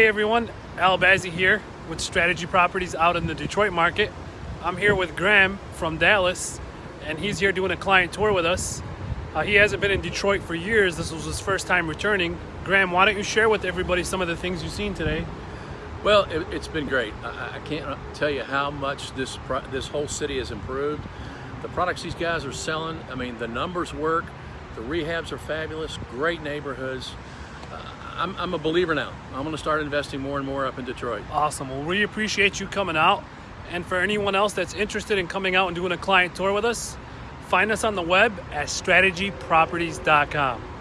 everyone, Al Bazzi here with Strategy Properties out in the Detroit market. I'm here with Graham from Dallas and he's here doing a client tour with us. Uh, he hasn't been in Detroit for years. This was his first time returning. Graham, why don't you share with everybody some of the things you've seen today? Well, it, has been great. I, I, can't tell you how much this this whole city has improved. The products these guys are selling, I mean, the numbers work. The rehabs are fabulous. Great neighborhoods. I'm, I'm a believer now. I'm going to start investing more and more up in Detroit. Awesome. Well, we appreciate you coming out. And for anyone else that's interested in coming out and doing a client tour with us, find us on the web at strategyproperties.com.